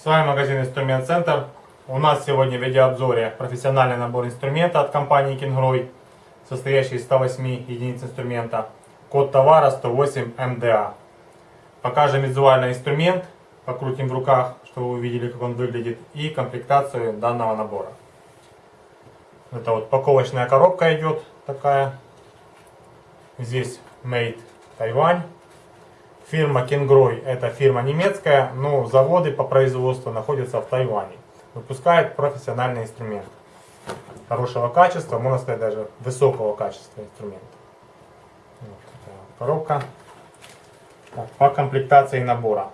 С вами магазин Инструмент Центр. У нас сегодня в видеообзоре профессиональный набор инструмента от компании Kingroy, состоящий из 108 единиц инструмента. Код товара 108 МДА. Покажем визуальный инструмент, покрутим в руках, чтобы вы увидели, как он выглядит, и комплектацию данного набора. Это вот паковочная коробка идет такая. Здесь Made Taiwan. Фирма Kingroy это фирма немецкая, но заводы по производству находятся в Тайване. Выпускает профессиональный инструмент. Хорошего качества, можно сказать даже высокого качества инструмента. Вот коробка. Так, по комплектации набора.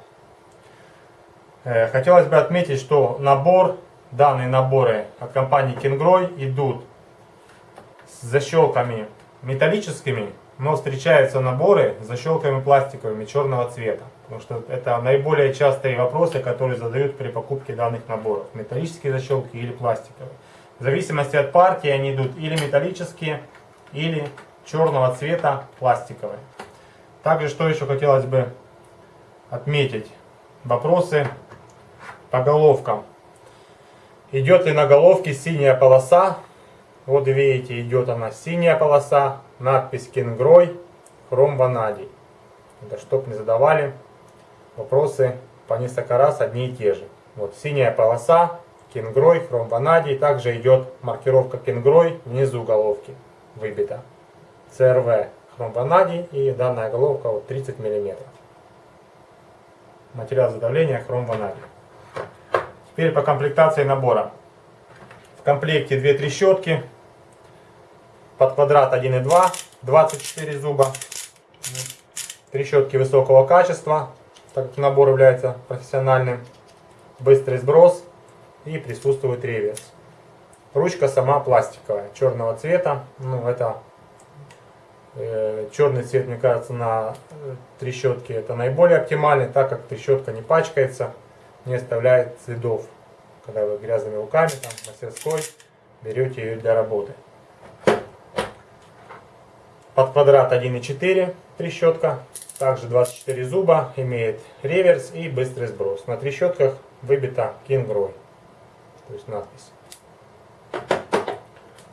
Э, хотелось бы отметить, что набор, данные наборы от компании Kingroy идут с защелками металлическими но встречаются наборы с защелками пластиковыми черного цвета. Потому что это наиболее частые вопросы, которые задают при покупке данных наборов. Металлические защелки или пластиковые. В зависимости от партии они идут или металлические, или черного цвета пластиковые. Также, что еще хотелось бы отметить. Вопросы по головкам. Идет ли на головке синяя полоса? Вот видите, идет она синяя полоса, надпись Кингрой, хром ванадий. Это чтоб не задавали вопросы по несколько раз одни и те же. Вот синяя полоса, Кингрой, хром ванадий. Также идет маркировка Кингрой внизу головки выбита. ЦРВ хром ванадий и данная головка вот 30 мм. Материал задавления хром ванадий. Теперь по комплектации набора. Комплекте две трещотки, под квадрат 1,2, 24 зуба. Трещотки высокого качества, так как набор является профессиональным. Быстрый сброс и присутствует реверс. Ручка сама пластиковая, черного цвета. Ну, это э, черный цвет, мне кажется, на э, трещотке это наиболее оптимальный, так как трещотка не пачкается, не оставляет следов. Когда вы грязными руками, там, мастерской, берете ее для работы. Под квадрат 1,4 трещотка. Также 24 зуба, имеет реверс и быстрый сброс. На трещотках выбита Кингрой. То есть надпись.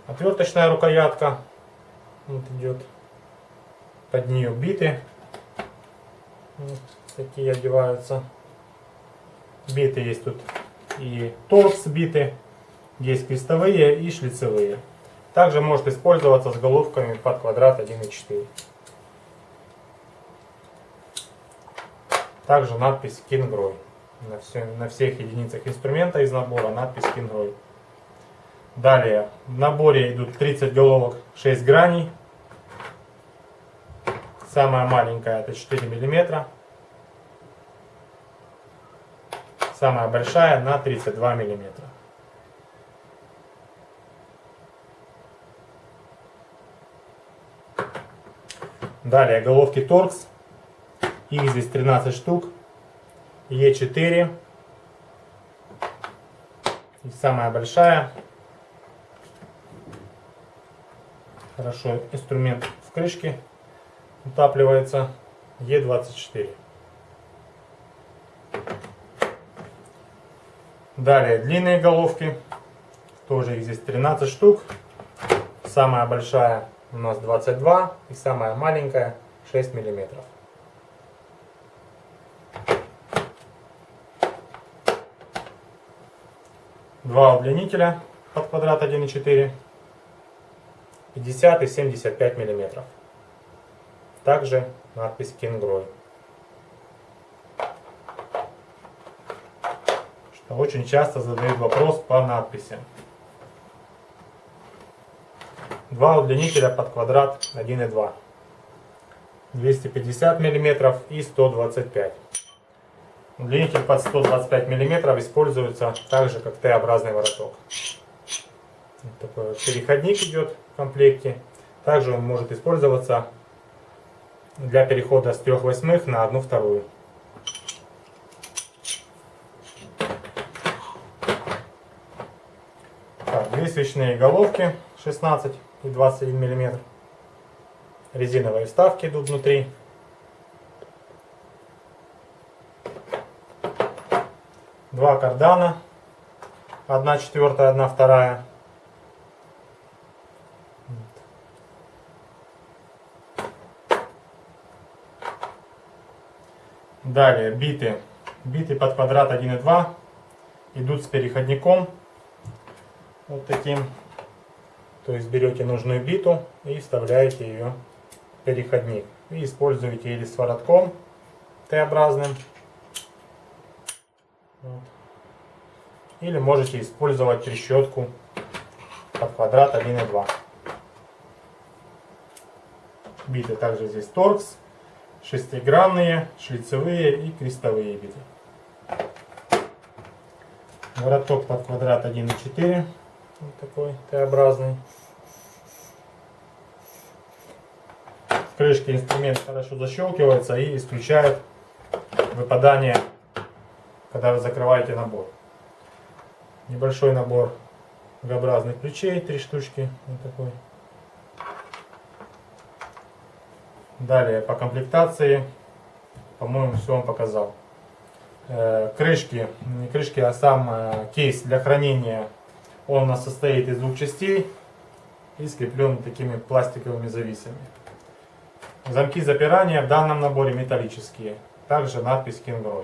Отверточная рукоятка. Вот идет. Под нее биты. Вот такие одеваются. Биты есть тут и торкс биты. Есть крестовые и шлицевые. Также может использоваться с головками под квадрат 1,4. Также надпись Kingroy. На, все, на всех единицах инструмента из набора надпись Kingroy. Далее в наборе идут 30 головок 6 граней. Самая маленькая это 4 мм. Самая большая на 32 миллиметра. Далее головки торкс. Их здесь 13 штук. Е4. И самая большая. Хорошо инструмент в крышке утапливается. Е24. Далее длинные головки. Тоже их здесь 13 штук. Самая большая у нас 22 и самая маленькая 6 миллиметров. Два удлинителя под квадрат 1,4, 50 и 75 миллиметров. Также надпись. Что очень часто задают вопрос по надписи. Два удлинителя под квадрат 1,2. 250 мм и 125 Удлинитель под 125 мм используется также как Т-образный вороток. Вот такой вот переходник идет в комплекте. Также он может использоваться для перехода с 3 восьмых на 1 вторую. Так, две свечные головки 16 и 21 мм. Резиновые вставки идут внутри. два кардана, одна четвертая, одна вторая. Далее биты. Биты под квадрат 1 и 2 идут с переходником. Вот таким. То есть берете нужную биту и вставляете ее в переходник. И используете или с воротком Т-образным. Вот. Или можете использовать трещотку под квадрат 1 и 2. Биты также здесь торкс шестигранные, шлицевые и крестовые биты. Вороток под квадрат 1,4, вот такой Т-образный. В крышке инструмент хорошо защелкивается и исключает выпадание, когда вы закрываете набор. Небольшой набор V-образных ключей, три штучки, вот такой. Далее по комплектации, по-моему, все вам показал. Э, крышки, не крышки, а сам э, кейс для хранения, он у нас состоит из двух частей и скреплен такими пластиковыми зависами. Замки запирания в данном наборе металлические. Также надпись Кингрой.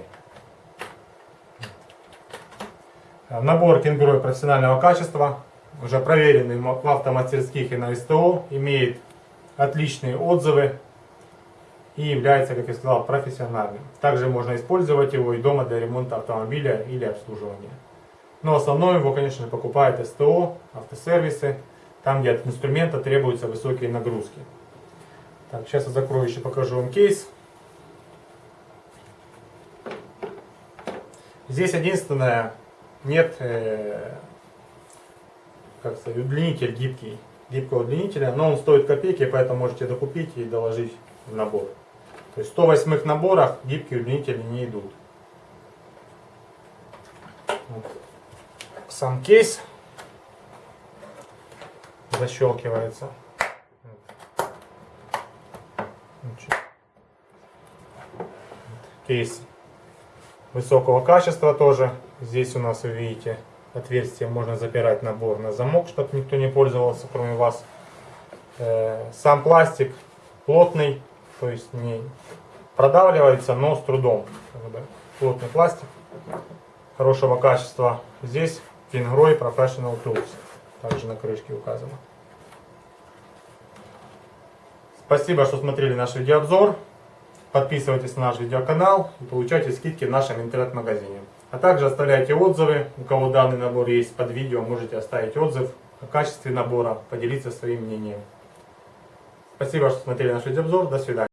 Набор Кингрой профессионального качества, уже проверенный в автомастерских и на СТО, имеет отличные отзывы и является, как я сказал, профессиональным. Также можно использовать его и дома для ремонта автомобиля или обслуживания. Но основное его, конечно покупает СТО, автосервисы, там, где от инструмента требуются высокие нагрузки. Так, сейчас я закрою еще покажу вам кейс. Здесь единственное, нет, э, как сказать, удлинитель гибкий, гибкого удлинителя, но он стоит копейки, поэтому можете докупить и доложить в набор. То есть в 108 наборах гибкие удлинители не идут. Вот. Сам кейс защелкивается. Кейс высокого качества тоже. Здесь у нас, вы видите, отверстие можно запирать набор на замок, чтобы никто не пользовался, кроме вас. Э, сам пластик плотный, то есть не продавливается, но с трудом. Плотный пластик хорошего качества. Здесь Fingroy Professional Tools. Также на крышке указано. Спасибо, что смотрели наш видеообзор. Подписывайтесь на наш видеоканал и получайте скидки в нашем интернет-магазине. А также оставляйте отзывы. У кого данный набор есть под видео, можете оставить отзыв о качестве набора, поделиться своим мнением. Спасибо, что смотрели наш видеообзор. До свидания.